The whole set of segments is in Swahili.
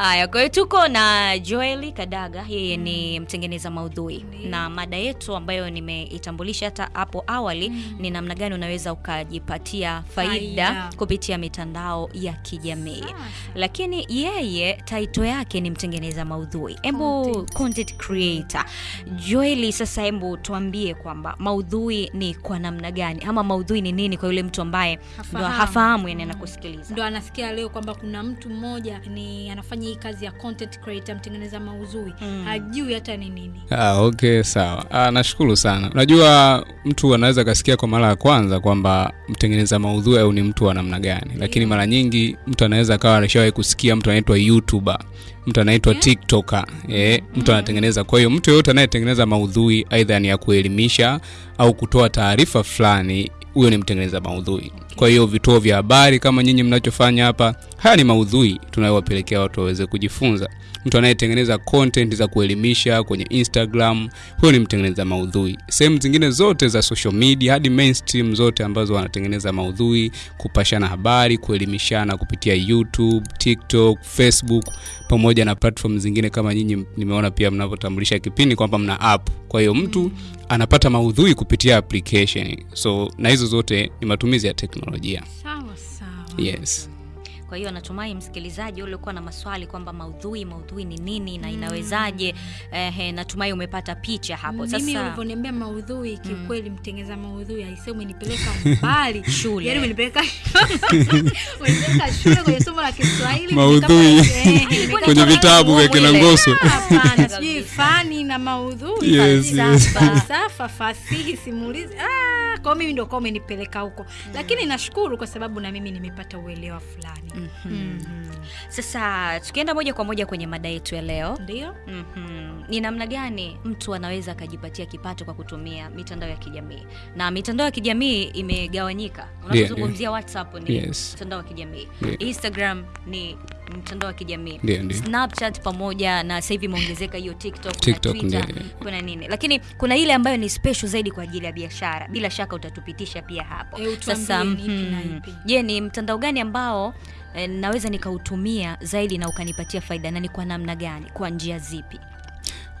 Haya, kwa hiyo tuko na Joel Kadaga, yeye ni mtengeneza maudhui na mada yetu ambayo nimeitambulisha hata hapo awali mm. ni namna gani unaweza ukajipatia faida, Faida. kupitia mitandao ya kijamii. Lakini yeye taito yake ni mtengeneza maudhui, hebu Content. content creator. Joeli, sasa hebu tuambie kwamba maudhui ni kwa namna gani ama maudhui ni nini kwa yule mtu ambaye ndo Hafahamu. hafahamu yani anakusikiliza. ndo anasikia leo kwamba kuna mtu mmoja ni anafanya hii kazi ya content creator mtengeneza mauzui Mm. hajui hata ni nini Ah, okay sawa. Ah, nashukuru sana. Unajua mtu anaweza akasikia kwa mara ya kwanza kwamba mtengeneza maudhui au ni mtu wa namna gani, lakini mara nyingi mtu anaweza akawa alishawahi kusikia mtu anaitwa YouTuber, mtu anaitwa. TikToker, eh, mtu anatengeneza. Kwa hiyo mtu yoyote anayetengeneza maudhui aidha ni ya kuelimisha au kutoa taarifa fulani, huyo ni mtengeneza maudhui. Kwa hiyo vituo vya habari kama nyinyi mnachofanya hapa, haya ni maudhui tunayowapelekea watu waweze kujifunza. Mtu anayetengeneza content za kuelimisha kwenye Instagram, huyo ni mtengeneza maudhui. Sehemu zingine zote za social media hadi mainstream zote ambazo wanatengeneza maudhui, kupashana habari, kuelimishana kupitia YouTube, TikTok, Facebook pamoja na platform zingine kama nyinyi nimeona pia mnavyotambulisha kipindi kwamba mna app. Kwa hiyo mtu anapata maudhui kupitia application. So na hizo zote ni matumizi ya teknolojia. sawa sawa Yes. Kwa hiyo natumai msikilizaji uliokuwa na maswali kwamba maudhui maudhui ni nini na inawezaje. Eh, natumai umepata picha hapo. mimi Sasa ulivyoniambia maudhui kiukweli mtengeza maudhui aisee, umenipeleka mbali Shule. yani umenipeleka umenipeleka shule kwenye somo la Kiswahili Maudhui. Kwenye vitabu vya kina. Ngoso. sijui fani na maudhui Yes, yes. falsafa fasihi simulizi ah, kwa mimi ndio kwa umenipeleka huko lakini nashukuru kwa sababu na mimi nimepata uelewa fulani Mhm. sasa tukienda moja kwa moja kwenye mada yetu ya leo. ndio mm -hmm. Ni namna gani mtu anaweza akajipatia kipato kwa kutumia mitandao ya kijamii? Na mitandao ya kijamii imegawanyika. Unapozungumzia WhatsApp ni Yes. mtandao wa kijamii, Yeah. Instagram ni mtandao wa kijamii. Snapchat pamoja na sasa hivi imeongezeka hiyo TikTok, TikTok, na Twitter, kuna nini, lakini kuna ile ambayo ni special zaidi kwa ajili ya biashara. Bila shaka utatupitisha pia hapo. E, Sasa ni ipi na ipi. je, ni mtandao gani ambao eh, naweza nikautumia zaidi na ukanipatia faida na ni kwa namna gani, kwa njia zipi?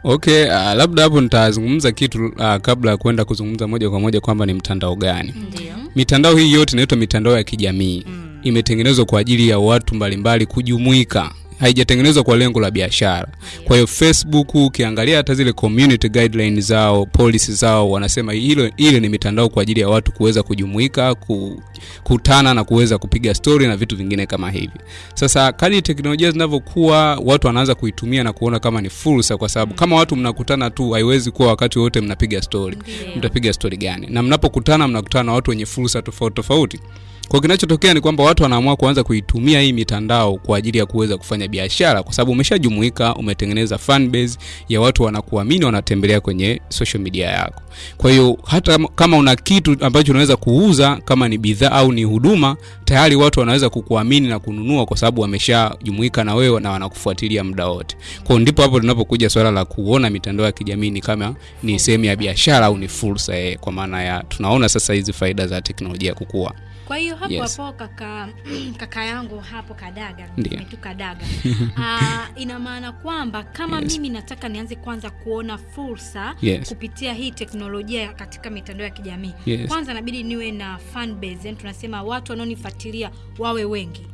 Okay, uh, labda hapo nitazungumza kitu uh, kabla ya kwenda kuzungumza moja kwa moja kwamba ni mtandao gani. Ndiyo. Mitandao hii yote inaitwa mitandao ya kijamii. Mm. Imetengenezwa kwa ajili ya watu mbalimbali kujumuika, haijatengenezwa kwa lengo la biashara. Kwa hiyo Facebook, ukiangalia hata zile community guidelines zao, policy zao, wanasema hilo ile ni mitandao kwa ajili ya watu kuweza kujumuika, kukutana na kuweza kupiga story na vitu vingine kama hivi. Sasa kadri teknolojia zinavyokuwa, watu wanaanza kuitumia na kuona kama ni fursa, kwa sababu kama watu mnakutana tu, haiwezi kuwa wakati wote mnapiga story. Mtapiga story gani? Na mnapokutana, mnakutana na watu wenye fursa tofauti tofauti. Kwa kinachotokea ni kwamba watu wanaamua kuanza kuitumia hii mitandao kwa ajili ya kuweza kufanya biashara, kwa sababu umeshajumuika, umetengeneza fan base ya watu wanakuamini, wanatembelea kwenye social media yako. Kwa hiyo hata kama una kitu ambacho unaweza kuuza, kama ni bidhaa au ni huduma, tayari watu wanaweza kukuamini na kununua, kwa sababu wameshajumuika na wewe na wanakufuatilia muda wote. Kwa hiyo ndipo hapo tunapokuja swala la kuona mitandao ya kijamii ni kama ni sehemu ya biashara au ni fursa, eh, kwa maana ya tunaona sasa hizi faida za teknolojia kukua. Kwa hiyo hapo Yes. hapo kaka kaka yangu hapo kadaga Ndiyo. tu kadaga Ah, ina maana kwamba kama Yes. mimi nataka nianze kwanza kuona fursa Yes. kupitia hii teknolojia katika mitandao ya kijamii Yes. kwanza inabidi niwe na fan base yani tunasema watu wanaonifuatilia wawe wengi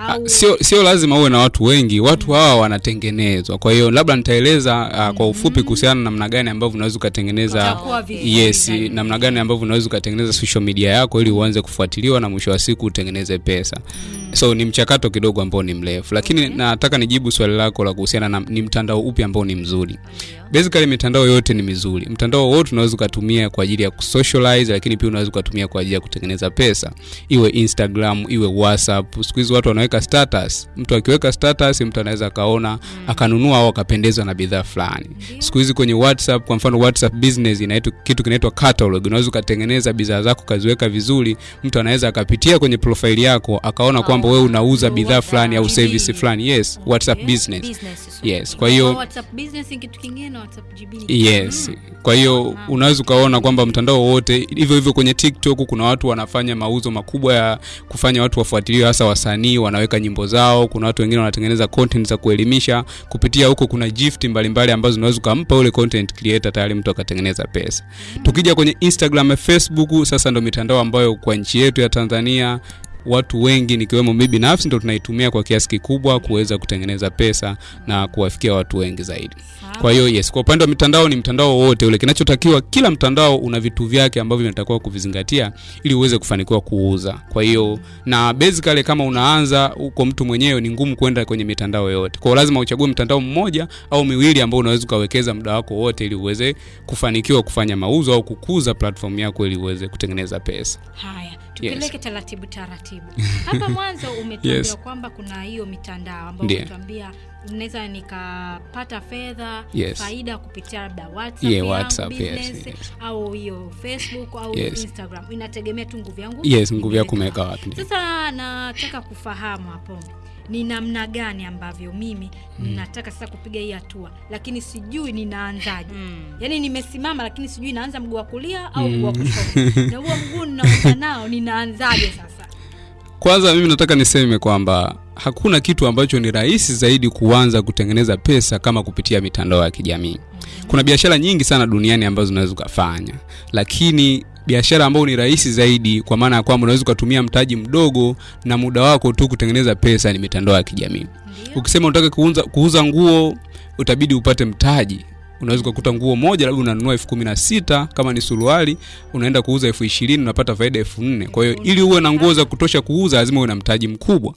au sio sio lazima uwe na watu wengi. Watu hawa wanatengenezwa. Kwa hiyo labda nitaeleza uh, kwa ufupi kuhusiana na namna gani ambavyo unaweza ukatengeneza yes namna gani ambavyo unaweza ukatengeneza social media yako ili uanze kufuatiliwa na mwisho wa siku utengeneze pesa so ni mchakato kidogo ambao ni mrefu. Lakini Okay. nataka nijibu swali lako la kuhusiana na ni mtandao upi ambao ni mzuri. Basically mitandao yote ni mizuri. Mtandao wote unaweza ukatumia kwa ajili ya kusocialize lakini pia unaweza ukatumia kwa ajili ya kutengeneza pesa. Iwe instagram iwe whatsapp. Siku hizi watu wanaweka status. Mtu akiweka status mtu anaweza akaona akanunua au akapendezwa na bidhaa fulani. Siku hizi kwenye whatsapp kwa mfano whatsapp business inaitwa kitu kinaitwa catalog. Unaweza ukatengeneza bidhaa zako ukaziweka vizuri mtu anaweza akapitia kwenye profile yako akaona kwamba kwamba wewe unauza bidhaa fulani au service fulani. Yes whatsapp yes, business. Business. yes kwa hiyo yes. kwa hiyo unaweza ukaona kwamba mtandao wote hivyo hivyo kwenye tiktok kuna watu wanafanya mauzo makubwa ya kufanya watu wafuatiliwe hasa wasanii wanaweka nyimbo zao. Kuna watu wengine wanatengeneza content za kuelimisha. Kupitia huko kuna gift mbalimbali ambazo unaweza ukampa ule content creator tayari mtu akatengeneza pesa. Tukija kwenye instagram na facebook sasa ndo mitandao ambayo kwa nchi yetu ya tanzania watu wengi nikiwemo mi binafsi ndo tunaitumia kwa kiasi kikubwa kuweza kutengeneza pesa na kuwafikia watu wengi zaidi. Kwa hiyo yes kwa upande wa mitandao ni mtandao wowote ule. Kinachotakiwa kila mtandao una vitu vyake ambavyo vinatakiwa kuvizingatia ili uweze kufanikiwa kuuza. Kwa hiyo na basically kama unaanza uko mtu mwenyewe ni ngumu kwenda kwenye mitandao yote kwa lazima uchague mtandao mmoja au miwili ambao unaweza ukawekeza muda wako wote ili uweze kufanikiwa kufanya mauzo au kukuza platform yako ili uweze kutengeneza pesa. Haya tupeleke taratibu taratibu hapa mwanzo umetuambia Yes. kwamba kuna hiyo mitandao ambayo tuambia umetuambia naweza nikapata fedha Yes. faida kupitia labda whatsapp, Yeah, WhatsApp, yes, business, yes. au hiyo facebook au Yes. instagram inategemea tu nguvu yangu yes nguvu yako umeweka wapi sasa nataka kufahamu hapo ni namna gani ambavyo mimi mm. nataka sasa kupiga hii hatua? Lakini sijui ninaanzaje. Mm. yaani nimesimama lakini sijui naanza mguu wa kulia au mguu wa kushoto. Na huo mguu ninaanza nao ninaanzaje sasa? Kwanza mimi nataka niseme kwamba hakuna kitu ambacho ni rahisi zaidi kuanza kutengeneza pesa kama kupitia mitandao ya kijamii. Kuna biashara nyingi sana duniani ambazo unaweza ukafanya. Lakini biashara ambayo ni rahisi zaidi kwa maana ya kwamba unaweza ukatumia mtaji mdogo na muda wako tu kutengeneza pesa ni mitandao ya kijamii. Ukisema unataka kuuza, kuuza nguo utabidi upate mtaji. Unaweza ukakuta nguo moja labda unanunua elfu kumi na sita kama ni suruali unaenda kuuza elfu ishirini unapata faida elfu nne. Kwa hiyo ili uwe na nguo za kutosha kuuza lazima uwe na mtaji mkubwa.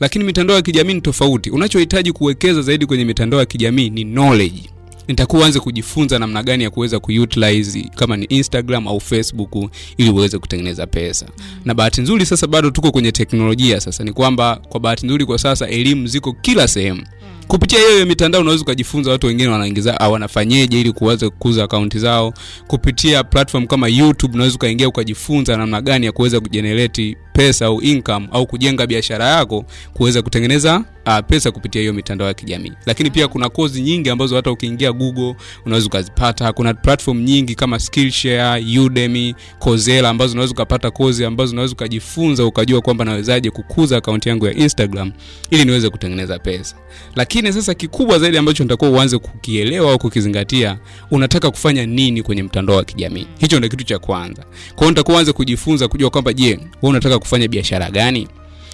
Lakini mitandao ya kijamii ni tofauti. Unachohitaji kuwekeza zaidi kwenye mitandao ya kijamii ni knowledge nitakuwa anze kujifunza namna gani ya kuweza kuutilize kama ni instagram au facebook ili uweze kutengeneza pesa. Na bahati nzuri sasa bado tuko kwenye teknolojia sasa. Ni kwamba kwa bahati nzuri kwa sasa elimu ziko kila sehemu. Kupitia hiyo mitandao unaweza ukajifunza watu wengine wanaingiza au wanafanyeje ili kuweza kukuza akaunti zao. Kupitia platform kama youtube unaweza ukaingia ukajifunza namna gani ya kuweza kujenerate pesa au income au kujenga biashara yako kuweza kutengeneza uh, pesa kupitia hiyo mitandao ya kijamii. Lakini pia kuna kozi nyingi ambazo hata ukiingia google unaweza ukazipata. Kuna platform nyingi kama skillshare udemy coursera ambazo unaweza ukapata kozi ambazo unaweza ukajifunza ukajua kwamba nawezaje kukuza akaunti yangu ya instagram ili niweze kutengeneza pesa. Lakini sasa kikubwa zaidi ambacho nitakuwa uanze kukielewa au kukizingatia unataka kufanya nini kwenye mtandao wa kijamii? Hicho ndio kitu cha kwanza. Kwa hiyo nitakuwa uanze kujifunza kujua kwamba je wewe unataka kufanya biashara gani?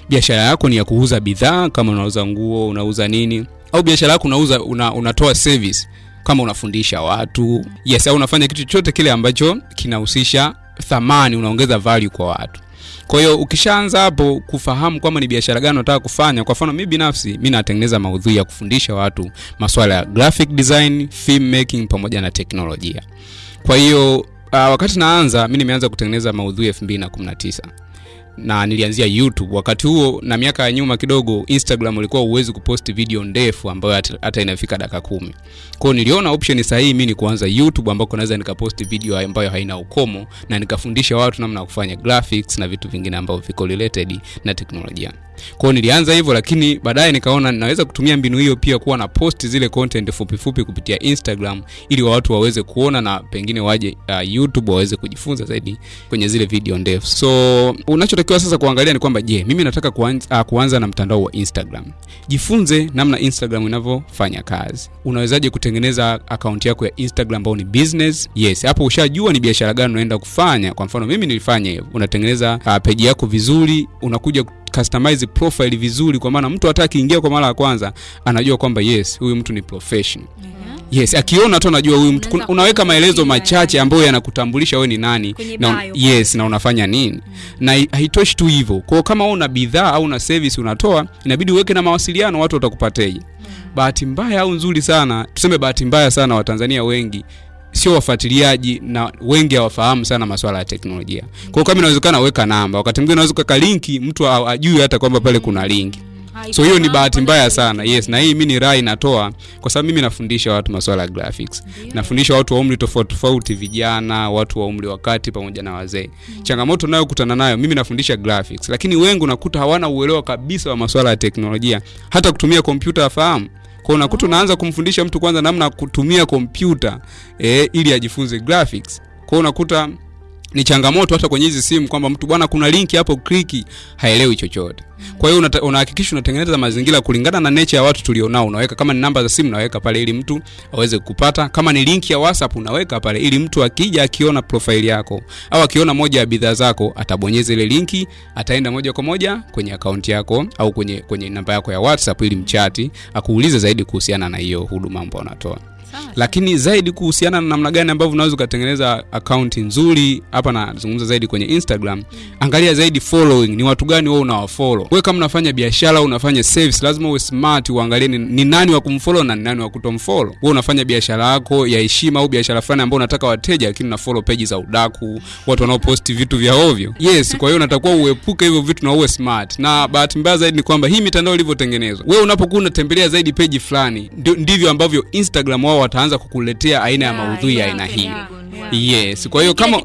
Biashara yako ni ya kuuza bidhaa kama unauza nguo unauza nini? Au biashara yako unauza una, unatoa service kama unafundisha watu? Yes au unafanya kitu chochote kile ambacho kinahusisha thamani unaongeza value kwa watu. Kwa hiyo ukishaanza hapo kufahamu kwamba ni biashara gani unataka kufanya kwa mfano mi binafsi mi natengeneza maudhui ya kufundisha watu maswala ya graphic design film making pamoja na teknolojia. Kwa hiyo uh, wakati naanza mi nimeanza kutengeneza maudhui 2019 na nilianzia youtube. Wakati huo na miaka ya nyuma kidogo instagram ulikuwa uwezi kupost video ndefu ambayo hata, inafika dakika kumi. Kwao niliona option sahihi mi ni kuanza youtube ambako naweza nikapost video ambayo haina ukomo na nikafundisha watu namna ya kufanya graphics na vitu vingine ambavyo viko related na teknolojia kwao nilianza hivyo lakini baadaye nikaona naweza kutumia mbinu hiyo pia kuwa na post zile content fupi fupi kupitia instagram ili watu waweze kuona na pengine waje uh, youtube waweze kujifunza zaidi kwenye zile video ndefu. So unachotakiwa sasa kuangalia ni kwamba je mimi nataka kuanza, uh, kuanza na mtandao wa instagram. Jifunze namna instagram inavyofanya kazi. Unawezaje kutengeneza akaunti yako ya instagram ambao ni business? Yes hapo ushajua ni biashara gani unaenda kufanya. Kwa mfano mimi nilifanya hivyo. Unatengeneza uh, peji yako vizuri unakuja customize profile vizuri kwa maana mtu hata akiingia kwa mara ya kwanza anajua kwamba yes huyu mtu ni professional. Yes akiona tu anajua huyu mtu. Unaweka maelezo machache ambayo yanakutambulisha wewe ni nani na, yes na unafanya nini. Na haitoshi tu hivyo. Kwao kama una bidhaa au una service unatoa inabidi uweke na mawasiliano watu watakupateje. Bahati mbaya au nzuri sana tuseme bahati mbaya sana watanzania wengi sio wafuatiliaji na wengi hawafahamu sana masuala ya teknolojia. Kwa hiyo kama inawezekana weka namba. Wakati mwingine unaweza kuweka linki mtu ajui hata kwamba pale kuna linki. So hiyo ni bahati mbaya sana. Yes na hii mi ni rai natoa kwa sababu mimi nafundisha watu masuala ya graphics. Yeah. nafundisha watu wa umri tofauti tofauti vijana watu wa umri wa kati pamoja na wazee. Mm. changamoto nayokutana nayo mimi nafundisha graphics. Lakini wengi unakuta hawana uelewa kabisa wa masuala ya teknolojia. Hata kutumia kompyuta afahamu kwa unakuta unaanza kumfundisha mtu kwanza namna ya kutumia kompyuta eh, ili ajifunze graphics. Kwa unakuta ni changamoto hata kwenye hizi simu kwamba mtu bwana kuna linki hapo kliki haelewi chochote. Kwa hiyo unahakikisha unatengeneza mazingira kulingana na nature ya watu tulionao. Unaweka kama ni namba za simu unaweka pale ili mtu aweze kupata. Kama ni linki ya whatsapp unaweka pale ili mtu akija akiona profile yako au akiona moja ya bidhaa zako atabonyeza ile linki ataenda moja kwa moja kwenye akaunti yako au kwenye kwenye namba yako ya whatsapp ili mchati akuulize zaidi kuhusiana na hiyo huduma ambayo unatoa. Lakini zaidi kuhusiana na namna gani ambavyo unaweza ukatengeneza akaunti nzuri hapa nazungumza zaidi kwenye instagram. Angalia zaidi following ni watu gani wewe unawafollow? Wewe kama unafanya biashara au unafanya service lazima uwe smart uangalie ni, ni nani wa kumfollow na ni nani wa kutomfollow. Wewe unafanya biashara yako ya heshima au biashara fulani ambayo unataka wateja lakini una follow page za udaku watu wanaoposti vitu vya ovyo. Yes kwa hiyo unatakiwa uepuke hivyo vitu na uwe smart. Na bahati mbaya zaidi ni kwamba hii mitandao ilivyotengenezwa wewe unapokuwa unatembelea zaidi peji fulani ndivyo ambavyo instagram wao wataanza kukuletea aina ya Yeah, maudhui ya aina hii. yes kwa hiyo kama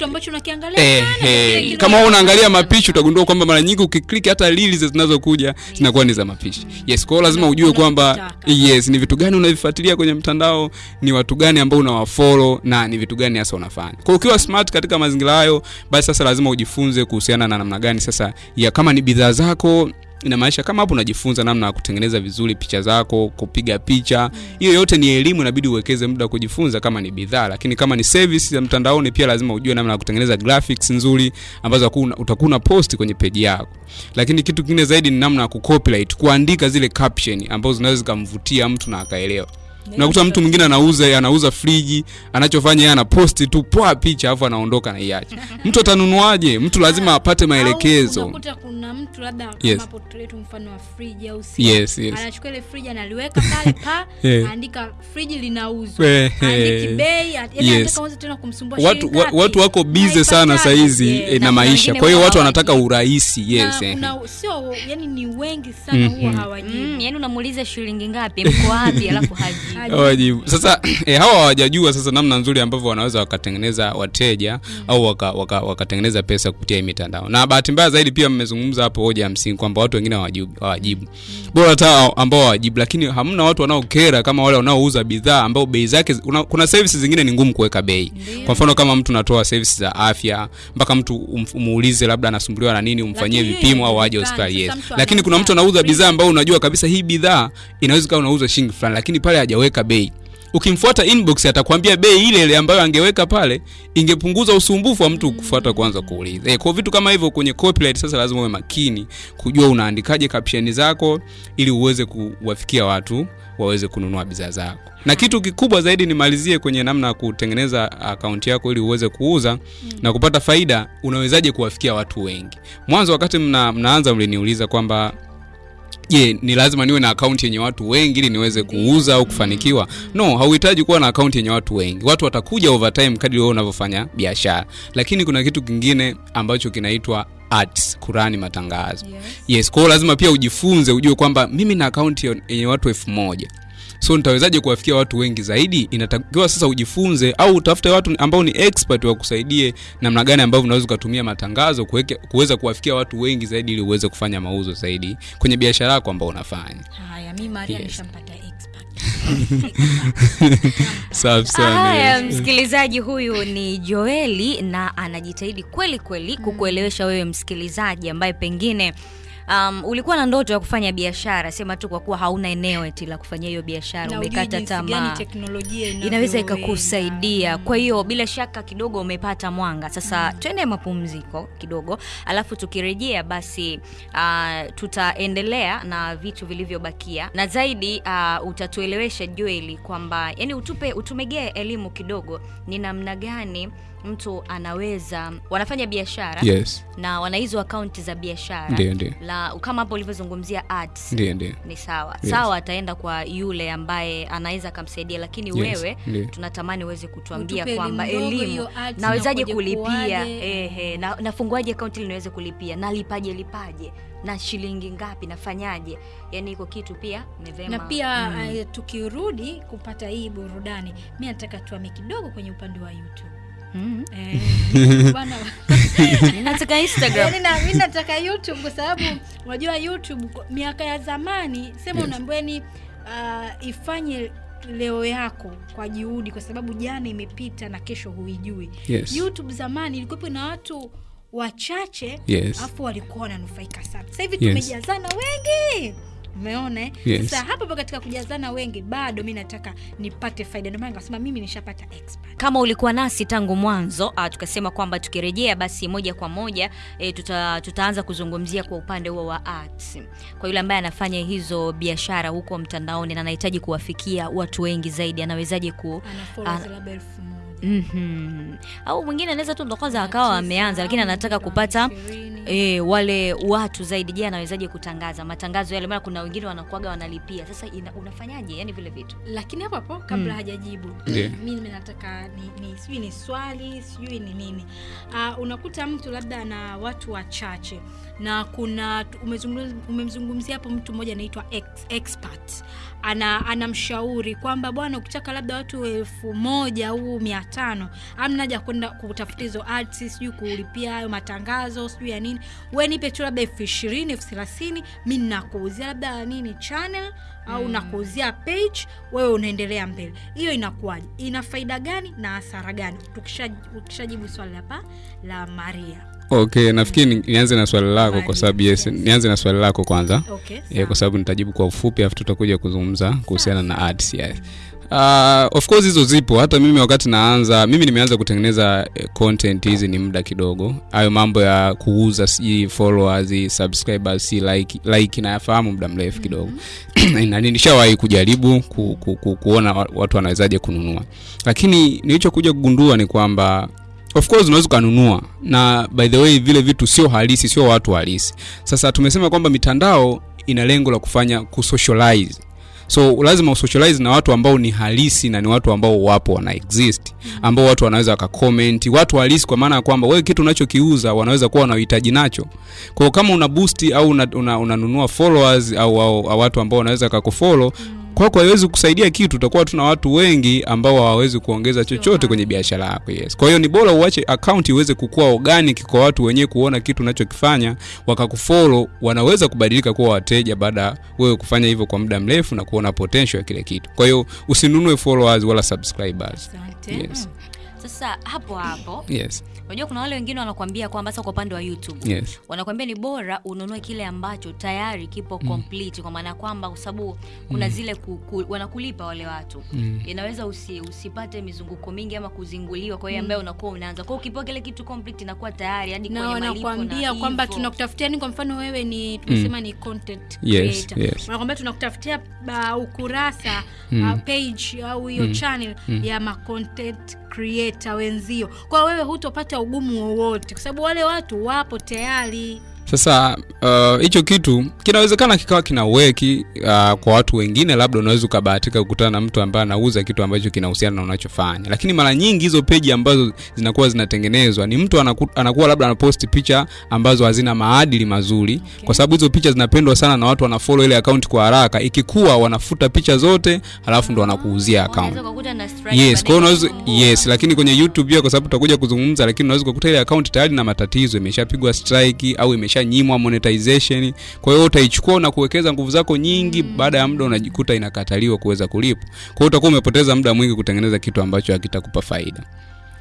Eh, eh, kama wewe unaangalia mapishi utagundua kwamba mara nyingi ukiklik hata lili zinazokuja zinakuwa ni za mapishi. Yes kwa hiyo lazima ujue kwamba yes ni vitu gani unavifuatilia kwenye mtandao ni watu gani ambao unawafollow na ni vitu gani hasa unafanya. Kwa hiyo ukiwa smart katika mazingira hayo basi sasa lazima ujifunze kuhusiana na namna gani sasa ya kama ni bidhaa zako inamaanisha kama hapo unajifunza namna ya kutengeneza vizuri picha zako kupiga picha hiyo yote ni elimu inabidi uwekeze muda wa kujifunza kama ni bidhaa. Lakini kama ni service ya mtandaoni pia lazima ujue namna ya kutengeneza graphics nzuri ambazo utakuwa una post kwenye peji yako. Lakini kitu kingine zaidi ni namna ya kucopyright kuandika zile caption ambazo zinaweza zikamvutia mtu na akaelewa unakuta mtu mwingine anauza anauza friji anachofanya yeye anaposti tu poa picha alafu anaondoka na iache mtu atanunuaje mtu lazima apate Au maelekezo unakuta kuna mtu labda Yes. kama portrait mfano wa friji au simu. Yes, yes. anachukua ile friji analiweka pale pa Yeah. aandika friji linauzwa andiki bei Yes. tena kumsumbua watu, wa, watu wako bize sana saizi sahizi Yeah. eh, na Na maisha kwa hiyo watu wanataka urahisi yes na eh. kuna sio yani ni wengi sana mm huwa hawajibu Mm, yani unamuuliza shilingi ngapi mko wapi alafu haji. Hawajibu. sasa eh, hawa hawajajua sasa namna nzuri ambavyo wanaweza wakatengeneza wateja mm. au wakatengeneza waka, wakatengeneza pesa kupitia hii mitandao. Na bahati mbaya zaidi pia mmezungumza hapo hoja ya msingi kwamba watu wengine hawajibu hawajibu. Bora hata ambao hawajibu lakini hamna watu wanaokera kama wale wanaouza bidhaa ambao bei zake una, kuna services zingine ni ngumu kuweka bei. Kwa mfano kama mtu natoa services za afya mpaka mtu um- umuulize labda anasumbuliwa na nini umfanyie vipimo au aje hospitali yes lakini kuna mtu anauza bidhaa. ambao unajua kabisa hii bidhaa inaweza kuwa unauza shilingi fulani lakini pale hajaweka bei. Ukimfuata inbox atakwambia bei ile ile ambayo angeweka pale ingepunguza usumbufu wa mtu kufuata kwanza kuuliza. Eh, kwa vitu kama hivyo kwenye copyright sasa lazima uwe makini kujua unaandikaje caption zako ili uweze kuwafikia watu waweze kununua bidhaa zako. Na kitu kikubwa zaidi nimalizie kwenye namna ya kutengeneza akaunti yako ili uweze kuuza mm. na kupata faida unawezaje kuwafikia watu wengi? Mwanzo wakati mna, mnaanza mliniuliza kwamba je ni lazima niwe na akaunti yenye watu wengi ili niweze kuuza au kufanikiwa? No hauhitaji kuwa na akaunti yenye watu wengi. Watu watakuja over time kadri wewe unavyofanya biashara. Lakini kuna kitu kingine ambacho kinaitwa ads kurani matangazo. Yes. yes kwa lazima pia ujifunze ujue kwamba mimi na akaunti yenye watu elfu moja so nitawezaje kuwafikia watu wengi zaidi? Inatakiwa sasa ujifunze au utafute watu ambao ni expert wakusaidie namna gani ambavyo unaweza ukatumia matangazo kuweza kuwafikia watu wengi zaidi ili uweze kufanya mauzo zaidi kwenye biashara yako ambao unafanya. Haya mi maria Yes. nishampata safi sana haya msikilizaji huyu ni joeli na anajitahidi kweli kweli kukuelewesha wewe msikilizaji ambaye pengine um, ulikuwa na ndoto ya kufanya biashara sema tu kwa kuwa hauna eneo eti la kufanyia hiyo biashara umekata tamaa. teknolojia inaweza ikakusaidia. Kwa hiyo bila shaka kidogo umepata mwanga. Sasa mm. twende mapumziko kidogo alafu tukirejea basi uh, tutaendelea na vitu vilivyobakia. Na zaidi uh, utatuelewesha jueli kwamba yani utupe utumegee elimu kidogo ni namna gani mtu anaweza wanafanya biashara yes. na wana hizo akaunti za biashara la kama hapo ulivyozungumzia ads ndio ndio. ni sawa. Yes. sawa ataenda kwa yule ambaye anaweza akamsaidia lakini Yes, wewe Ndiye. tunatamani uweze kutuambia kwamba elimu nawezaje kulipia? ehe, na, nafunguaje akaunti ili niweze kulipia? Nalipaje lipaje? Na shilingi ngapi? Nafanyaje? Yani iko kitu pia ni vema. Na pia mm. uh, tukirudi kupata hii burudani mi nataka tuame kidogo kwenye upande wa youtube Eh, Yaani mi nataka youtube kwa sababu unajua youtube miaka ya zamani sema Yes. unaambiweni uh, ifanye leo yako kwa juhudi kwa sababu jana imepita na kesho huijui Yes. youtube zamani ilikuwepo na watu wachache Yes. afu walikuwa wananufaika sana sasa hivi Yes. tumejazana wengi umeona eh? Yes. sasa hapo hapo katika kujazana wengi bado mi nataka nipate faida ndio maana nikasema mimi nishapata expert kama ulikuwa nasi tangu mwanzo uh, tukasema kwamba tukirejea basi moja kwa moja e, tuta, tutaanza kuzungumzia kwa upande huo wa arts kwa yule ambaye anafanya hizo biashara huko mtandaoni na anahitaji kuwafikia watu wengi zaidi anawezaje ku mm-hmm. au mwingine anaweza tu ndo kwanza akawa ameanza lakini anataka kupata. E, wale watu zaidi. Je anawezaje kutangaza? Matangazo yale maana kuna wengine wanakuaga wanalipia. Sasa ina, unafanyaje? Yani vile vitu. Lakini hapo hapo kabla mm. hajajibu yeah. mimi nataka ni, ni sijui ni swali sijui ni nini. Uh, unakuta mtu labda na watu wachache na kuna umemzungumzia hapo mtu mmoja anaitwa ex, expert. Ana anamshauri kwamba bwana ukitaka labda watu elfu moja au mia tano amnaja haja kwenda kutafuta hizo ads sijui kulipia hayo matangazo sijui ya nini we nipe tu labda elfu ishirini elfu thelathini mi nakuuzia labda nini channel au mm. nakuuzia page wewe unaendelea mbele. Hiyo inakuwaje? Ina faida gani na hasara gani? Tukisha- tukishajibu swali hapa la maria. Okay nafikiri ni- nianze na swali lako kwa sababu yes, yes. nianze na swali lako kwanza. Okay, yeah, kwa sababu nitajibu kwa ufupi afu tutakuja kuzungumza kuhusiana na ads yes. Uh, of course hizo zipo. Hata mimi wakati naanza mimi nimeanza kutengeneza eh, content hizi ni muda kidogo. Hayo mambo ya kuuza si followers subscribers si like, like nayafahamu muda mrefu kidogo. Na nishawahi kujaribu ku, ku, ku, kuona wa- watu wanawezaje kununua. Lakini nilichokuja kugundua ni kwamba of course unaweza ukanunua na by the way vile vitu sio halisi sio watu halisi. Sasa tumesema kwamba mitandao ina lengo la kufanya kusocialize so lazima usocialize na watu ambao ni halisi na ni watu ambao wapo wana exist ambao watu wanaweza wakacomment watu halisi kwa maana ya kwamba wewe kitu unachokiuza wanaweza kuwa wanahitaji nacho. Kwa kama una boost au unanunua una, unanunua followers au, au, au watu ambao wanaweza kakufollow kwako haiwezi kusaidia kitu utakuwa tuna watu wengi ambao hawawezi kuongeza chochote kwenye biashara yako yes. Kwa hiyo ni bora uache account iweze kukua organic kwa watu wenyewe kuona kitu unachokifanya wakakufollow wanaweza kubadilika kuwa wateja baada ya wewe kufanya hivyo kwa muda mrefu na kuona potential ya kile kitu. Kwa hiyo usinunue followers wala subscribers. Sante. yes sasa hapo hapo yes unajua kuna wale wengine wanakuambia kwamba sasa kwa upande wa youtube yes wanakuambia ni bora ununue kile ambacho tayari kipo complete kwa maana ya kwamba kwa sababu kuna mm. zile ku, ku, wanakulipa wale watu Mm. inaweza usi, usipate mizunguko mingi ama kuzinguliwa kwa hiyo ambaye unakuwa unaanza kwa hiyo ukipewa kile kitu complete inakuwa tayari hadi na kwenye malipo na wanakuambia kwamba tunakutafutia ni kwa mfano wewe ni tumesema mm. ni content Yes, creator yes. wanakuambia tunakutafutia uh, ukurasa Mm. uh, page au hiyo channel ya ma content creator wenzio. Kwa wewe hutopata ugumu wowote kwa sababu wale watu wapo tayari sasa hicho uh, hicho kitu kinawezekana kikawa kinaweki uh, kwa watu wengine labda unaweza ukabahatika kukutana na mtu ambaye anauza kitu ambacho kinahusiana na unachofanya. Lakini mara nyingi hizo peji ambazo zinakuwa zinatengenezwa ni mtu anaku, anakuwa labda anaposti picha ambazo hazina maadili mazuri. Okay. kwa sababu hizo picha zinapendwa sana na watu wanafollow ile account kwa haraka. Ikikuwa wanafuta picha zote halafu ndo wanakuuzia account. yes kwa unaweza yes lakini kwenye youtube pia kwa sababu tutakuja kuzungumza lakini unaweza kukuta ile account tayari na matatizo imeshapigwa strike au imeshanyimwa monetization. Kwa hiyo utaichukua na kuwekeza nguvu zako nyingi mm. baada ya muda unajikuta inakataliwa kuweza kulipa. kwa hiyo utakuwa umepoteza muda mwingi kutengeneza kitu ambacho hakitakupa faida.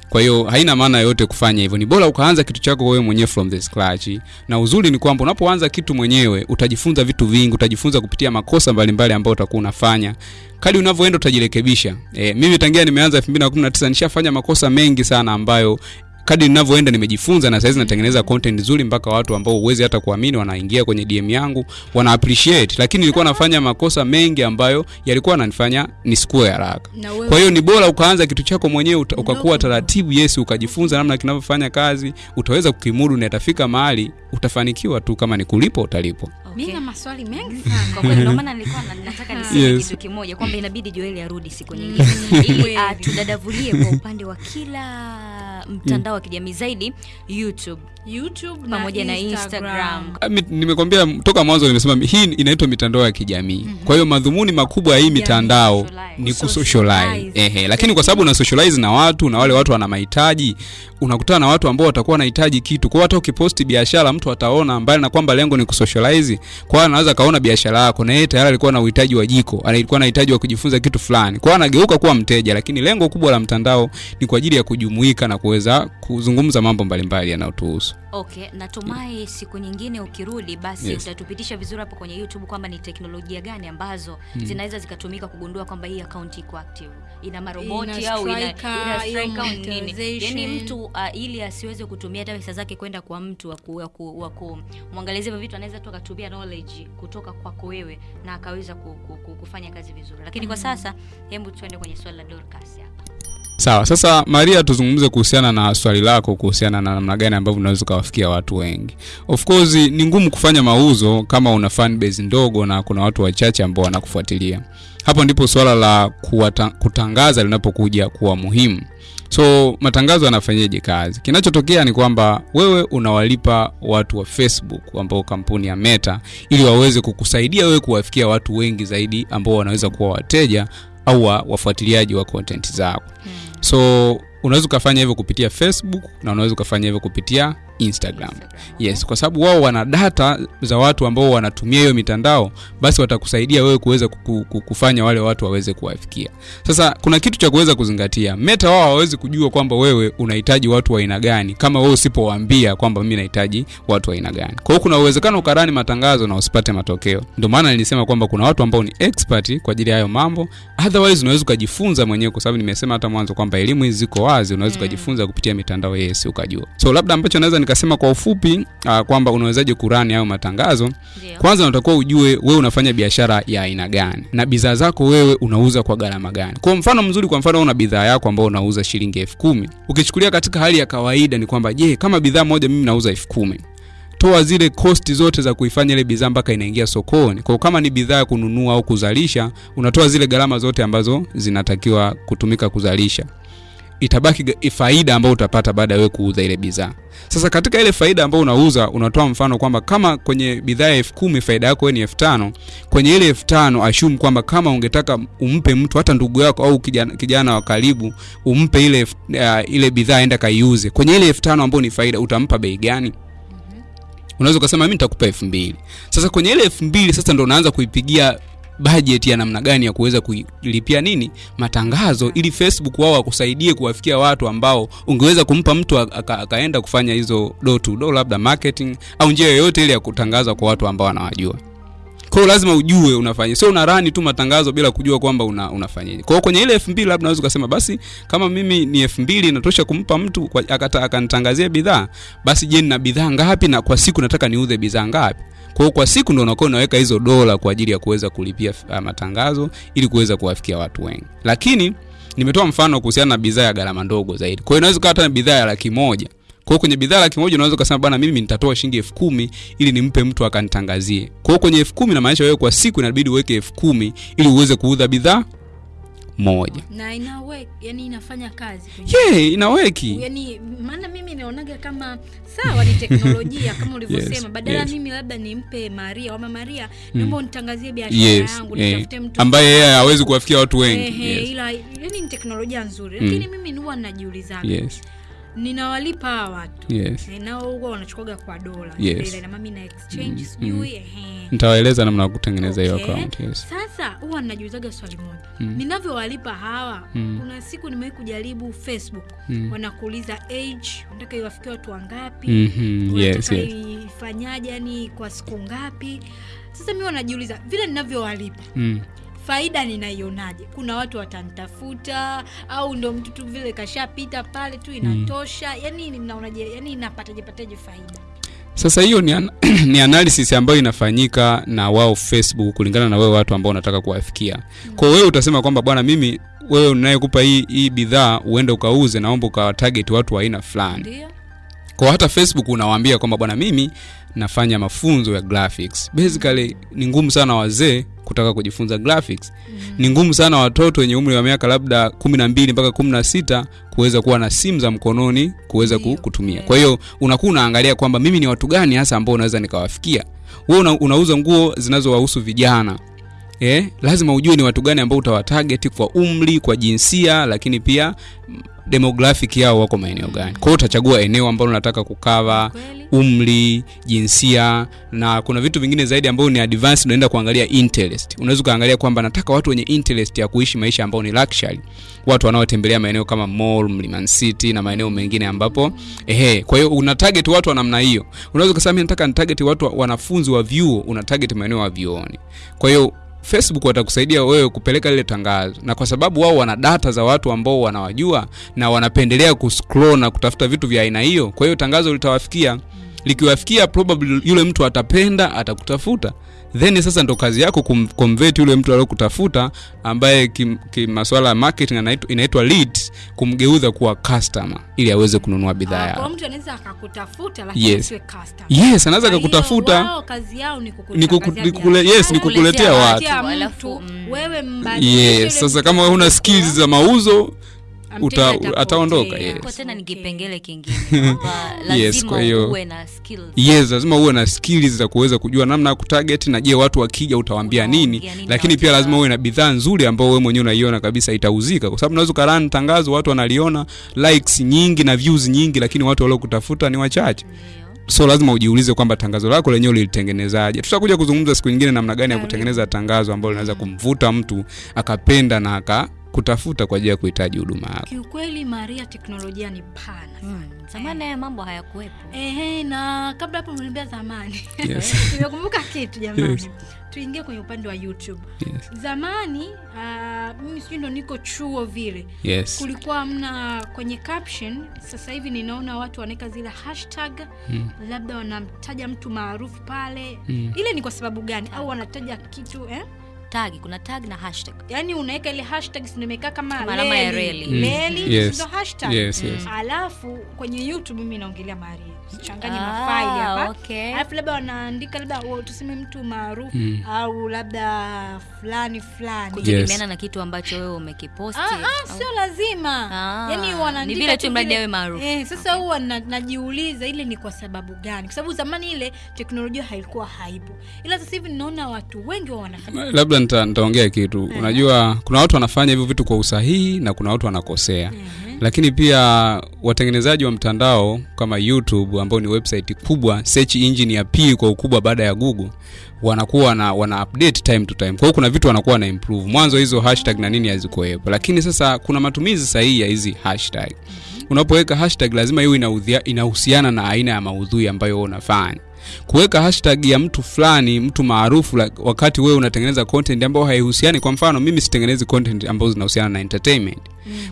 Kwa hiyo haina maana yoyote kufanya hivyo. Ni bora ukaanza kitu chako wewe mwenyewe from the scratch. Na uzuri ni kwamba unapoanza kitu mwenyewe utajifunza vitu vingi utajifunza kupitia makosa mbalimbali ambayo utakuwa unafanya. Kali unavyoenda utajirekebisha. E, mimi tangia nimeanza 2019 nishafanya makosa mengi sana ambayo kadri ninavyoenda nimejifunza na saizi natengeneza content nzuri mpaka watu ambao uwezi hata kuamini wanaingia kwenye dm yangu wana appreciate lakini nilikuwa nafanya makosa mengi ambayo yalikuwa yananifanya nisikue haraka kwa hiyo ni bora ukaanza kitu chako mwenyewe ukakuwa no. taratibu yes ukajifunza namna kinavyofanya kazi utaweza kukimudu na itafika mahali utafanikiwa tu kama ni kulipo utalipwa Okay. Okay. na maswali mengi Kwa kweli ndio maana nilikuwa na- nataka niseme Yes. kitu kimoja kwamba inabidi Joeli arudi siku nyingine ili Kweli. uh, tudadavulie kwa upande wa kila mtandao wa kijamii zaidi YouTube youtube pamoja na Instagram. Instagram. Ah, nimekwambia toka mwanzo nimesema hii inaitwa mitandao ya kijamii mm -hmm. kwa hiyo madhumuni makubwa ya hii mitandao socialize. ni Kusocialize. kusocialize ehe lakini kwa sababu una socialize na watu na wale watu wana mahitaji unakutana na watu ambao watakuwa wanahitaji kitu kwa hiyo hata ukiposti biashara mtu ataona mbali na kwamba lengo ni kusocialize kwa hiyo anaweza kaona biashara yako na yeye tayari alikuwa na uhitaji wa jiko alikuwa na uhitaji wa kujifunza kitu fulani kwa hiyo anageuka kuwa mteja lakini lengo kubwa la mtandao ni kwa ajili ya kujumuika na kuweza kuzungumza mambo mbalimbali yanayotuhusu Okay, natumai yeah. siku nyingine ukirudi basi Yes. utatupitisha vizuri hapo kwenye YouTube kwamba ni teknolojia gani ambazo zinaweza zikatumika kugundua kwamba hii account iko active, ina maroboti Ina au ina, au nini. Yani mtu uh, ili asiweze kutumia hata pesa zake kwenda kwa mtu wa ku- wa ku- wa kumwangalizia hivyo vitu, anaweza tu akatumia knowledge kutoka kwako wewe na akaweza ku, ku, ku, kufanya kazi vizuri. Lakini kwa sasa, hebu tuende kwenye swali la Dorcas hapa. Sawa sasa maria tuzungumze kuhusiana na swali lako kuhusiana na namna gani ambavyo unaweza ukawafikia watu wengi. Of course ni ngumu kufanya mauzo kama una fan base ndogo na kuna watu wachache ambao wanakufuatilia. Hapo ndipo swala la kuwata, kutangaza linapokuja kuwa muhimu. So matangazo yanafanyaje kazi? Kinachotokea ni kwamba wewe unawalipa watu wa facebook ambao kampuni ya meta ili waweze kukusaidia wewe kuwafikia watu wengi zaidi ambao wanaweza kuwa wateja au wafuatiliaji wa content zako so unaweza ukafanya hivyo kupitia facebook na unaweza ukafanya hivyo kupitia instagram. Yes kwa sababu wao wana data za watu ambao wanatumia hiyo mitandao basi watakusaidia wewe kuweza kufanya wale watu waweze kuwafikia. Sasa kuna kitu cha kuweza kuzingatia. Meta wao hawawezi kujua kwamba wewe unahitaji watu wa aina gani kama wewe usipowaambia kwamba mimi nahitaji watu wa aina gani. Kwa hiyo kuna uwezekano ukarani matangazo na usipate matokeo. Ndio maana nilisema kwamba kuna watu ambao ni expert kwa ajili ya hayo mambo. Otherwise unaweza ukajifunza mwenyewe kwa sababu nimesema hata mwanzo kwamba elimu hizi ziko wazi. Unaweza ukajifunza kupitia mitandao yes ukajua. So labda ambacho naweza nikasema kwa ufupi uh, kwamba unawezaje kurani hayo matangazo. Ndiyo. kwanza unatakiwa ujue wewe unafanya biashara ya aina gani na bidhaa zako wewe unauza kwa gharama gani. Kwa mfano mzuri kwa mfano una bidhaa yako ambayo unauza shilingi elfu kumi. Ukichukulia katika hali ya kawaida ni kwamba je kama bidhaa moja mimi nauza elfu kumi toa zile kosti zote za kuifanya ile bidhaa mpaka inaingia sokoni. Kwa kama ni bidhaa ya kununua au kuzalisha unatoa zile gharama zote ambazo zinatakiwa kutumika kuzalisha itabaki faida ambayo utapata baada ya wewe kuuza ile bidhaa. Sasa katika ile faida ambayo unauza unatoa mfano kwamba kama kwenye bidhaa ya elfu kumi faida yako ni elfu tano kwenye ile elfu tano ashumu kwamba kama ungetaka umpe mtu hata ndugu yako au kijana, kijana wa karibu umpe ile uh, ile bidhaa aenda kaiuze kwenye ile elfu tano ambayo ni faida utampa bei gani? Unaweza ukasema mimi nitakupa elfu mbili. Sasa kwenye ile elfu mbili sasa ndo unaanza kuipigia budget ya namna gani ya kuweza kulipia nini matangazo ili facebook wao wakusaidie kuwafikia watu ambao ungeweza kumpa mtu aka- akaenda kufanya hizo do to do labda marketing au njia yoyote ile ya kutangaza kwa watu ambao wanawajua. Kwa hiyo lazima ujue unafanya sio unarani tu matangazo bila kujua kwamba una, unafanyaje kwa hiyo kwenye ile elfu mbili labda unaweza ukasema basi kama mimi ni elfu mbili inatosha kumpa mtu akata- akanitangazia bidhaa basi je nina bidhaa ngapi na kwa siku nataka niuze bidhaa ngapi kwa kwa siku ndio unakuwa unaweka hizo dola kwa ajili ya kuweza kulipia uh, matangazo ili kuweza kuwafikia watu wengi. Lakini nimetoa mfano kuhusiana na bidhaa ya gharama ndogo zaidi. Kwa hiyo inaweza ukawa hata bidhaa ya laki moja. Kwa hiyo kwenye bidhaa laki moja unaweza ukasema bwana mimi nitatoa shilingi elfu kumi ili nimpe mtu akanitangazie. Kwa hiyo kwenye elfu kumi namaanisha wewe kwa siku inabidi uweke elfu kumi ili uweze kuuza bidhaa moja. Na inawek, yani inafanya kazi ye yeah, inaweki yani maana mimi naonaga kama sawa ni teknolojia kama ulivyosema. Yes, badala yes. mimi labda nimpe maria wama maria mm. naomba unitangazie biashara yes yangu eh, nitafute mtu ambaye yeye hawezi kuwafikia watu wengi. Ehe, yes. ila yani ni teknolojia nzuri. Mm. lakini mimi huwa najiulizaga yes ninawalipa hawa watu yes e, nao huwa wanachukaga kwa dola Yes. Ile na exchange na exchange sijui ehe. nitawaeleza namna ya kutengeneza hiyo Okay. account yes sasa huwa najiulizaga swali moja Mm. ninavyowalipa hawa Mm. kuna siku nimewahi kujaribu facebook Mm. wanakuuliza age unataka iwafikia watu wangapi mm-hmm. yes, yes. ifanyaje yani kwa siku ngapi sasa mi wanajiuliza vile ninavyowalipa Mm. Faida ninaionaje? Kuna watu watanitafuta au ndo mtu tu vile kashapita pale tu inatosha. Yani mnaonaje yani pataje faida? Sasa hiyo ni, an ni analysis ambayo inafanyika na wao facebook kulingana na wewe watu ambao unataka kuwafikia. Kwa wewe utasema kwamba bwana mimi wewe unayekupa hii, hii bidhaa uende ukauze naomba ukawatarget watu wa aina fulani. Kwa hata facebook unawaambia kwamba bwana mimi nafanya mafunzo ya graphics. Basically ni ngumu sana wazee kutaka kujifunza graphics. Mm. ni ngumu sana watoto wenye umri wa miaka labda kumi na mbili mpaka kumi na sita kuweza kuwa na simu za mkononi kuweza ku- kutumia. Kwa hiyo unakuwa unaangalia kwamba mimi ni watu gani hasa ambao unaweza nikawafikia? Wewe una, unauza nguo zinazowahusu vijana. Eh, lazima ujue ni watu gani ambao utawatarget kwa umri kwa jinsia lakini pia demographic yao wako maeneo gani? Kwa hiyo utachagua eneo ambalo unataka kukava umri jinsia na kuna vitu vingine zaidi ambavyo ni advanced unaenda kuangalia interest. Unaweza ukaangalia kwamba nataka watu wenye interest ya kuishi maisha ambayo ni luxury. Watu wanaotembelea maeneo kama mall mlimani city na maeneo mengine ambapo ehe kwa hiyo una target watu wa namna hiyo. Unaweza ukasema mimi nataka ni target watu wa- wanafunzi wa vyuo. Una target maeneo ya vyuoni. Kwa hiyo facebook watakusaidia wewe kupeleka lile tangazo. Na kwa sababu wao wana data za watu ambao wanawajua na wanapendelea kuscroll na kutafuta vitu vya aina hiyo kwa hiyo tangazo litawafikia. Likiwafikia probably yule mtu atapenda atakutafuta then sasa ndo kazi yako kumconvert yule mtu aliyokutafuta ambaye kim- kimaswala ya marketing inaitwa lead kumgeuza kuwa customer ili aweze kununua bidhaa yako. kwa mtu anaweza akakutafuta lakini Yes. siwe customer. yes anaweza akakutafuta. wao kazi yao ni kuku- ni kuku- ni kukule- yes, ni kukuletea watu. Mtu, mm. wewe mbadilishe yes sasa kama wewe huna skills za mauzo. Ataondoka, yes. tena ni kipengele kingine. Yes, lazima kwa hiyo- uwe na skills. Yes lazima uwe na skills za kuweza kujua namna ya kutarget na je watu wakija utawaambia nini? Unawaambia nini lakini pia lazima uwe na bidhaa nzuri ambayo wewe mwenyewe unaiona kabisa itauzika. Kwa sababu unaweza ukaran tangazo watu wanaliona likes nyingi na views nyingi lakini watu waliokutafuta ni wachache. So lazima ujiulize kwamba tangazo lako lenyewe lilitengenezaje tutakuja kuzungumza siku nyingine namna gani ya kutengeneza tangazo ambalo linaweza kumvuta mtu akapenda na akakutafuta kwa ajili ya kuhitaji huduma yako kiukweli maria teknolojia ni pana hmm. zamani haya mambo hayakuwepo Ehe, na kabla hapo mniambia zamani Yes. nimekumbuka kitu jamani Yes. tuingie kwenye upande wa youtube yes. zamani uh, mimi sijui ndo niko chuo vile yes. kulikuwa mna kwenye caption sasa hivi ninaona watu wanaweka zile hashtag Mm. labda wanamtaja mtu maarufu pale Mm. ile ni kwa sababu gani au wanataja kitu eh? Tag kuna tag na hashtag yani unaweka ile hashtag si imekaa kama alama ya reli reli. Mm. Yes. hashtag Yes, yes. alafu kwenye youtube mimi naongelea maria sichanganye Ah, mafaili hapa. okay. alafu labda wanaandika labda oh, tuseme mtu maarufu Mm. au labda fulani fulani. Kutegemeana na kitu ambacho wewe umekiposti. Ah, ah, sio lazima. Ah, yani ni wanaandika vile tu mradi awe maarufu. eh, sasa huwa na, najiuliza ile ni kwa sababu gani? Kwa sababu zamani ile teknolojia haikuwa haipo. Ila sasa hivi ninaona watu wengi wa wanafanya. Labda nita- nitaongea kitu. Unajua kuna watu wanafanya hivyo vitu kwa usahihi na kuna watu wanakosea. Mhm. Lakini pia watengenezaji wa mtandao kama youtube ambao ni website kubwa search engine ya pili kwa ukubwa baada ya google wanakuwa na wana update time to time. Kwa hiyo kuna vitu wanakuwa na improve. Mwanzo hizo hashtag na nini hazikuwepo. Lakini sasa kuna matumizi sahihi ya hizi hashtag. Unapoweka hashtag lazima iwe inahusiana na aina ya maudhui ambayo unafanya. Kuweka hashtag ya mtu fulani mtu maarufu wakati wewe unatengeneza content ambayo haihusiani kwa mfano mimi sitengenezi content ambazo zinahusiana na entertainment.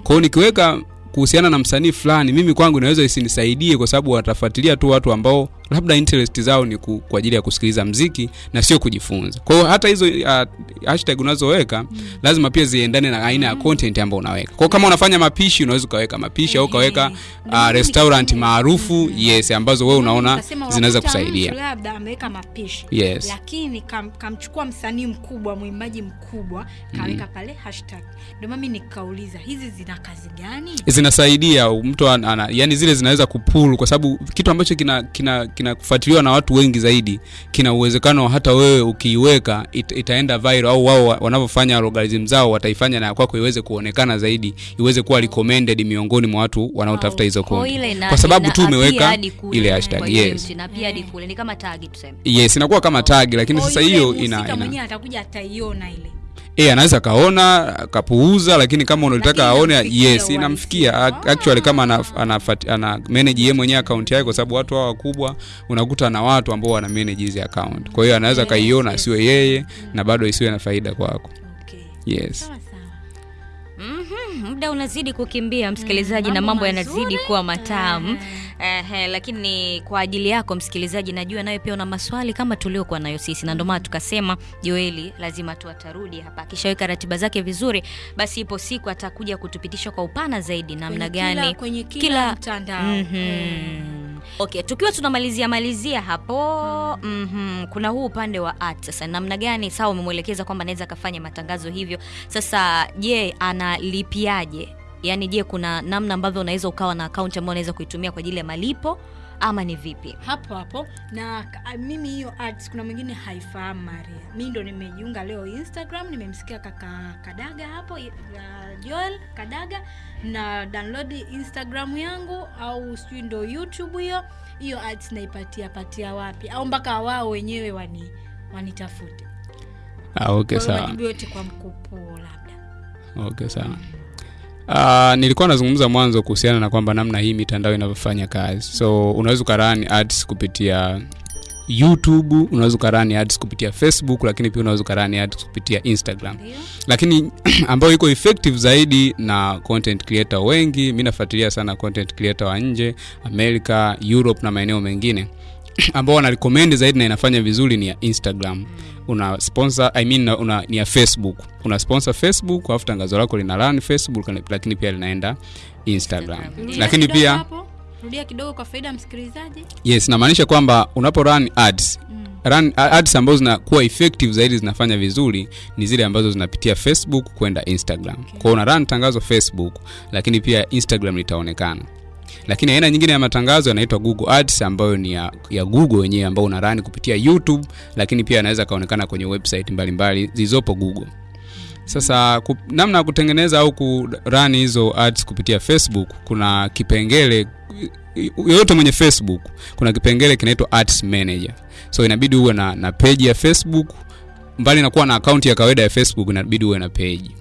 Kwa hiyo nikiweka kuhusiana na msanii fulani mimi kwangu inaweza isinisaidie kwa sababu watafuatilia tu watu ambao labda interest zao ni ku, kwa ajili ya kusikiliza mziki na sio kujifunza. Kwa hiyo hata hizo uh, hashtag unazoweka lazima pia ziendane na aina ya content ambayo unaweka. Kwa kama unafanya mapishi unaweza ukaweka mapishi au ukaweka uh, restaurant maarufu yes ambazo wewe unaona zinaweza kusaidia. labda ameweka mapishi yes. lakini kam, kamchukua msanii mkubwa mwimbaji mkubwa kaweka pale hashtag. Ndio mimi nikauliza hizi zina kazi gani? Zinasaidia mtu ana, ana, yani zile zinaweza kupulu kwa sababu kitu ambacho kina kina kinafuatiliwa na watu wengi zaidi kina uwezekano hata wewe ukiiweka it, itaenda viral au wao wanavyofanya algorithm zao wataifanya na kwako iweze kuonekana zaidi iweze kuwa recommended miongoni mwa watu wanaotafuta hizo Kwa content. kwa sababu tu umeweka ile hashtag yes. na pia hadi kule ni kama tagi tuseme. Yes inakuwa kama tag lakini sasa hiyo ina, ina mwenyewe atakuja ataiona ile Eh, anaweza kaona akapuuza lakini kama unalitaka aone yes inamfikia uhalisia. Actually kama ana, ana, ana manage yeye mwenyewe account yake kwa sababu watu hao wakubwa unakuta na watu ambao wana manage hizi account kwa hiyo anaweza Yes, kaiona yes. asiwe yeye na bado isiwe na faida kwako okay. yes sawa sawa Mhm, muda unazidi kukimbia msikilizaji, Mm, na mambo yanazidi kuwa matamu. Ehe, lakini kwa ajili yako msikilizaji, najua nayo pia una maswali kama tuliokuwa nayo sisi, na ndio maana tukasema Joeli lazima tu atarudi hapa, akishaweka ratiba zake vizuri, basi ipo siku atakuja kutupitisha kwa upana zaidi namna gani kwenye kila mtandao. mm -hmm. Mm. Okay, tukiwa tunamalizia malizia hapo mm -hmm. kuna huu upande wa art sasa, namna gani? Sawa, umemwelekeza kwamba anaweza akafanya matangazo hivyo. Sasa je, analipiaje? Yaani, je, kuna namna ambavyo unaweza ukawa na akaunti ambayo unaweza kuitumia kwa ajili ya malipo ama ni vipi? hapo hapo. Na mimi hiyo ads kuna mwingine haifahamu maria. Mi ndo nimejiunga leo instagram nimemsikia kaka kadaga hapo ya joel kadaga na download instagram yangu au sijui ndo youtube hiyo. Hiyo ads naipatia patia wapi? Au mpaka wao wenyewe wani wanitafute. Ah, okay Kwa sawa. yote kwa mkupuo labda. Okay sawa Uh, nilikuwa nazungumza mwanzo kuhusiana na kwamba namna hii mitandao inavyofanya kazi. So unaweza ukarani ads kupitia youtube unaweza ukarani ads kupitia facebook lakini pia unaweza ukarani ads kupitia instagram. Yeah. lakini ambayo iko effective zaidi na content creator wengi mi nafuatilia sana content creator wa nje america europe na maeneo mengine ambao wanarecommend zaidi na inafanya vizuri ni ya instagram. Una sponsor I mean, una, ni ya facebook. Una sponsor facebook alafu tangazo lako lina run facebook lakini pia linaenda instagram. Rudia lakini pia hapo. rudia kidogo kwa faida msikilizaji. Yes namaanisha kwamba unapo run ads. Mm. run ads ambazo zinakuwa effective zaidi zinafanya vizuri ni zile ambazo zinapitia facebook kwenda instagram. Okay. kwao una run tangazo facebook lakini pia instagram litaonekana lakini aina nyingine ya matangazo yanaitwa google ads ambayo ni ya, ya google wenyewe ambao unarani kupitia youtube lakini pia anaweza kaonekana kwenye website mbalimbali zilizopo google. Sasa namna ya kutengeneza au kurani hizo ads kupitia facebook kuna kipengele yoyote mwenye facebook kuna kipengele kinaitwa ads manager. So inabidi uwe na, na page ya facebook. Mbali na kuwa na akaunti ya kawaida ya facebook inabidi uwe na page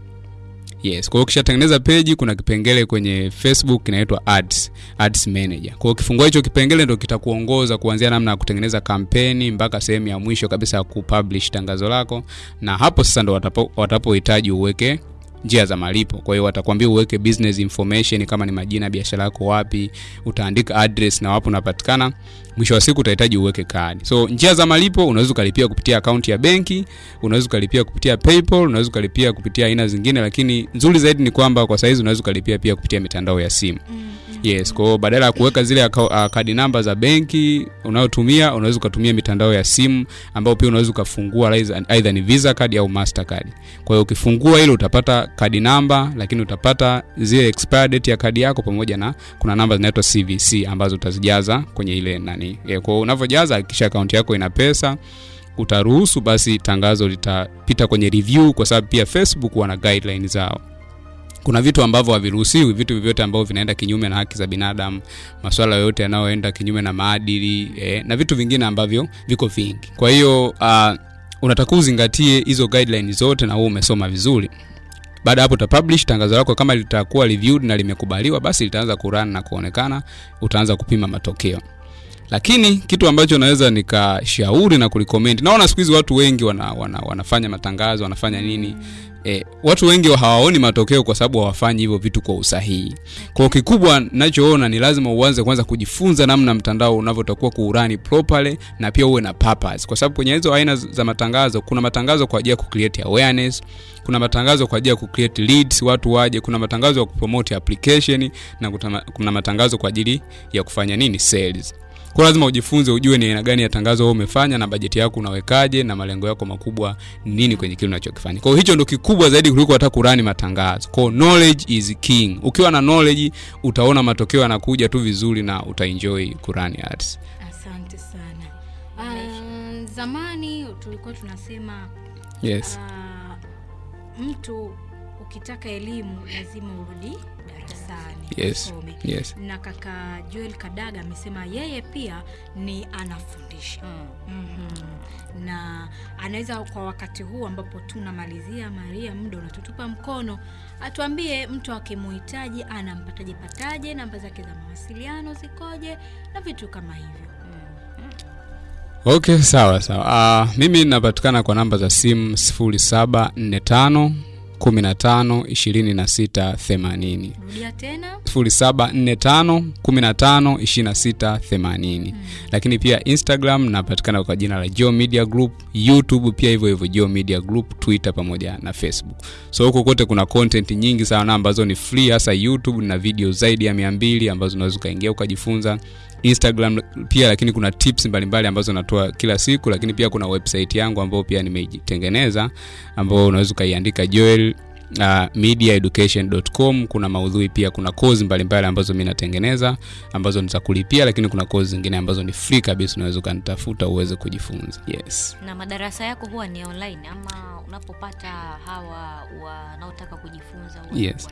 yes. Kwa hiyo ukishatengeneza peji kuna kipengele kwenye facebook kinaitwa ads ads manager. Kwa hiyo ukifungua hicho kipengele ndio kitakuongoza kuanzia namna ya kutengeneza kampeni mpaka sehemu ya mwisho kabisa ya kupublish tangazo lako. Na hapo sasa ndo watapo- watapohitaji uweke njia za malipo. Kwa hiyo watakwambia uweke business information kama ni majina biashara yako wapi utaandika address na wapo unapatikana mwisho wa siku utahitaji uweke kadi. So njia za malipo unaweza ukalipia kupitia akaunti ya benki unaweza ukalipia kupitia paypal unaweza ukalipia kupitia aina zingine lakini nzuri zaidi ni kwamba kwa saizi unaweza ukalipia pia kupitia mitandao ya simu yes kwa badala ya kuweka zile uh, kadi namba za benki unayotumia unaweza ukatumia mitandao ya simu ambayo pia unaweza ukafungua aidha ni visa card au master card kwa hiyo ukifungua ile utapata kadi namba lakini utapata zile expire date ya kadi yako pamoja na kuna namba zinaitwa cvc ambazo utazijaza kwenye ile nani. Yeah, kwa unavyojaza hakikisha akaunti yako ina pesa. Utaruhusu basi tangazo litapita kwenye review kwa sababu pia facebook wana guideline zao kuna vitu ambavyo haviruhusiwi vitu vyovyote ambavyo vinaenda kinyume na haki za binadamu maswala yote yanayoenda kinyume na maadili eh, na vitu vingine ambavyo viko vingi. Kwa hiyo uh, unatakiwa uzingatie hizo guideline zote na wewe umesoma vizuri. Baada hapo utapublish tangazo lako kama litakuwa reviewed na limekubaliwa basi litaanza kurun na kuonekana utaanza kupima matokeo. Lakini kitu ambacho naweza nikashauri na kurecommend naona siku hizi watu wengi wana, wana, wanafanya matangazo wanafanya nini e, watu wengi hawaoni matokeo kwa sababu hawafanyi hivyo vitu kwa usahihi. Kwao kikubwa nachoona ni lazima uanze kwanza kujifunza namna mtandao unavyotakuwa kuurani properly na pia uwe na purpose. Kwa sababu kwenye hizo aina za matangazo kuna matangazo kwa ajili ya kucreate awareness kuna matangazo kwa ajili ya kucreate leads watu waje kuna matangazo ya kupromote application na kuna matangazo kwa ajili ya kufanya nini? Sales kwa lazima ujifunze ujue ni aina gani ya tangazo wewe umefanya na bajeti yako unawekaje na malengo yako makubwa nini kwenye kile unachokifanya. Kwa hiyo hicho ndo kikubwa zaidi kuliko hata kurani matangazo. Kwa knowledge is king. Ukiwa na knowledge utaona matokeo yanakuja tu vizuri na utaenjoy kurani ads asante sana. Uh, zamani tulikuwa tunasema yes. uh, mtu ukitaka elimu lazima urudi darasani yes yes. Na kaka joel kadaga amesema yeye pia ni anafundisha. Mm-hmm. na anaweza kwa wakati huu ambapo tunamalizia maria muda unatutupa mkono atuambie mtu akimuhitaji anampataje pataje namba zake za mawasiliano zikoje na vitu kama hivyo. Okay sawa sawa. Uh, mimi napatikana kwa namba za simu 0745 15 26 80 rudia tena. 0745 15 26 80 lakini pia instagram napatikana kwa jina la Geo media group. Youtube pia hivyo hivyo Geo media group twitter pamoja na facebook. So huko kote kuna content nyingi sana ambazo ni free hasa youtube na video zaidi ya 200 ambazo unaweza ukaingia ukajifunza instagram pia lakini kuna tips mbalimbali ambazo natoa kila siku lakini pia kuna website yangu ambayo pia nimeitengeneza ambayo unaweza ukaiandika joel uh, mediaeducation.com kuna maudhui pia kuna kozi mbalimbali ambazo mi natengeneza ambazo nitakulipia lakini kuna kozi zingine ambazo ni free kabisa unaweza ukanitafuta uweze kujifunza. Yes. Na madarasa yako huwa ni online ama unapopata hawa wanaotaka kujifunza Yes.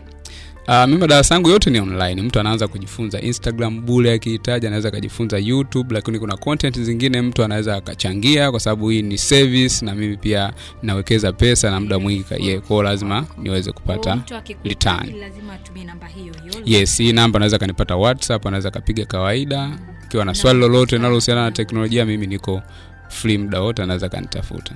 Uh, mimi madarasa yangu yote ni online. Mtu anaanza kujifunza instagram bule akihitaji anaweza akajifunza youtube lakini kuna content zingine mtu anaweza akachangia kwa sababu hii ni service na mimi pia nawekeza pesa na muda mwingi yeah, kwao lazima niweze kupata return. lazima atumie namba hiyo hiyo. Yes hii namba anaweza kanipata whatsapp anaweza kapiga kawaida. Ikiwa na swali lolote linalohusiana na teknolojia mimi niko free muda wote anaweza kanitafuta.